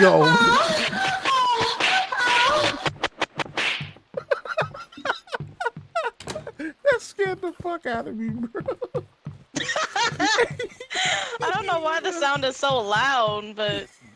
Yo. Oh. that scared the fuck out of me, bro. I don't know why the sound is so loud, but